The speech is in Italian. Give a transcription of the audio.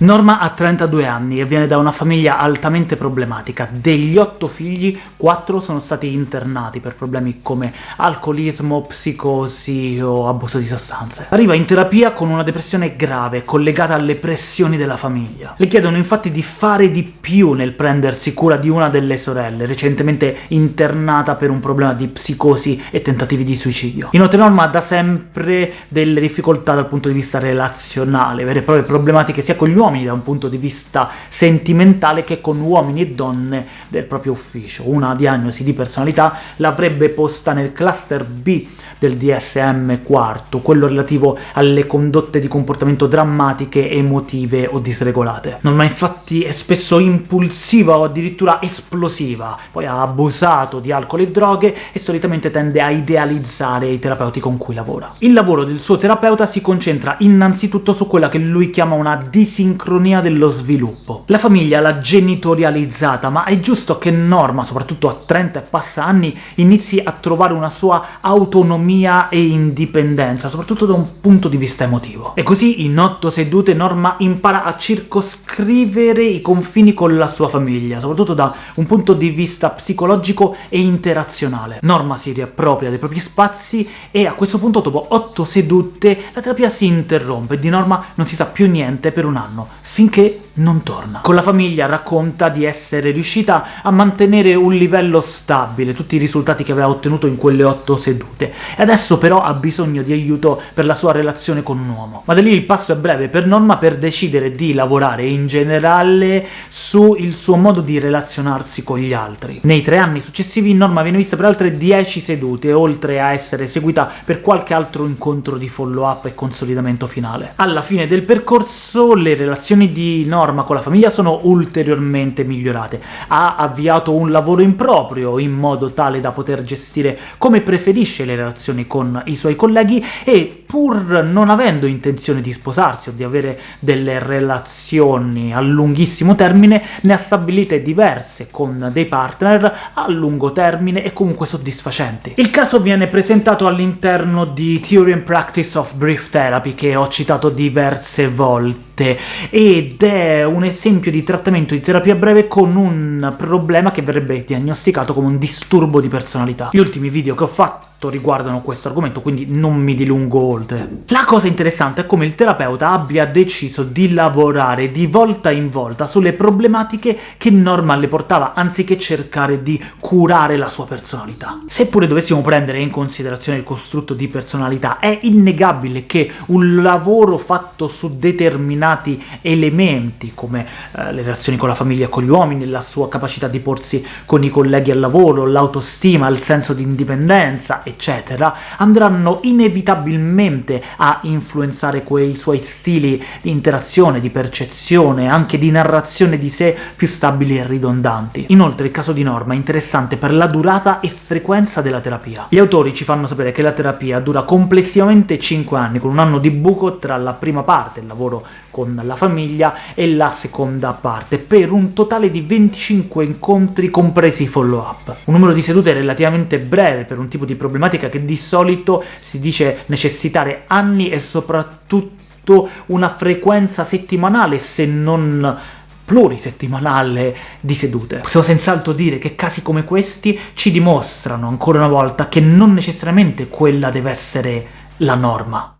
Norma ha 32 anni e viene da una famiglia altamente problematica. Degli otto figli, quattro sono stati internati per problemi come alcolismo, psicosi o abuso di sostanze. Arriva in terapia con una depressione grave, collegata alle pressioni della famiglia. Le chiedono infatti di fare di più nel prendersi cura di una delle sorelle, recentemente internata per un problema di psicosi e tentativi di suicidio. Inoltre Norma ha da sempre delle difficoltà dal punto di vista relazionale, vere e proprie problematiche sia con gli uomini da un punto di vista sentimentale che con uomini e donne del proprio ufficio. Una diagnosi di personalità l'avrebbe posta nel cluster B del DSM-4, quello relativo alle condotte di comportamento drammatiche, emotive o disregolate. Norma infatti è spesso impulsiva o addirittura esplosiva, poi ha abusato di alcol e droghe e solitamente tende a idealizzare i terapeuti con cui lavora. Il lavoro del suo terapeuta si concentra innanzitutto su quella che lui chiama una disincronia sincronia dello sviluppo. La famiglia l'ha genitorializzata, ma è giusto che Norma, soprattutto a 30 e passa anni, inizi a trovare una sua autonomia e indipendenza, soprattutto da un punto di vista emotivo. E così, in otto sedute, Norma impara a circoscrivere i confini con la sua famiglia, soprattutto da un punto di vista psicologico e interazionale. Norma si riappropria dei propri spazi e a questo punto, dopo otto sedute, la terapia si interrompe, di Norma non si sa più niente per un anno sin que non torna. Con la famiglia racconta di essere riuscita a mantenere un livello stabile, tutti i risultati che aveva ottenuto in quelle otto sedute, e adesso però ha bisogno di aiuto per la sua relazione con un uomo. Ma da lì il passo è breve per Norma per decidere di lavorare in generale sul suo modo di relazionarsi con gli altri. Nei tre anni successivi Norma viene vista per altre dieci sedute, oltre a essere seguita per qualche altro incontro di follow-up e consolidamento finale. Alla fine del percorso le relazioni di Norma norma con la famiglia sono ulteriormente migliorate. Ha avviato un lavoro improprio, in modo tale da poter gestire come preferisce le relazioni con i suoi colleghi, e pur non avendo intenzione di sposarsi o di avere delle relazioni a lunghissimo termine, ne ha stabilite diverse con dei partner a lungo termine e comunque soddisfacenti. Il caso viene presentato all'interno di Theory and Practice of Brief Therapy, che ho citato diverse volte, ed è un esempio di trattamento di terapia breve con un problema che verrebbe diagnosticato come un disturbo di personalità. Gli ultimi video che ho fatto riguardano questo argomento, quindi non mi dilungo oltre. La cosa interessante è come il terapeuta abbia deciso di lavorare di volta in volta sulle problematiche che Norman le portava, anziché cercare di curare la sua personalità. Seppure dovessimo prendere in considerazione il costrutto di personalità, è innegabile che un lavoro fatto su determinati elementi, come eh, le relazioni con la famiglia e con gli uomini, la sua capacità di porsi con i colleghi al lavoro, l'autostima, il senso di indipendenza, eccetera, andranno inevitabilmente a influenzare quei suoi stili di interazione, di percezione, anche di narrazione di sé più stabili e ridondanti. Inoltre il caso di Norma è interessante per la durata e frequenza della terapia. Gli autori ci fanno sapere che la terapia dura complessivamente 5 anni, con un anno di buco tra la prima parte, il lavoro con la famiglia, e la seconda parte, per un totale di 25 incontri compresi i follow-up. Un numero di sedute relativamente breve per un tipo di problema problematica che di solito si dice necessitare anni e soprattutto una frequenza settimanale, se non plurisettimanale di sedute. Possiamo senz'altro dire che casi come questi ci dimostrano ancora una volta che non necessariamente quella deve essere la norma.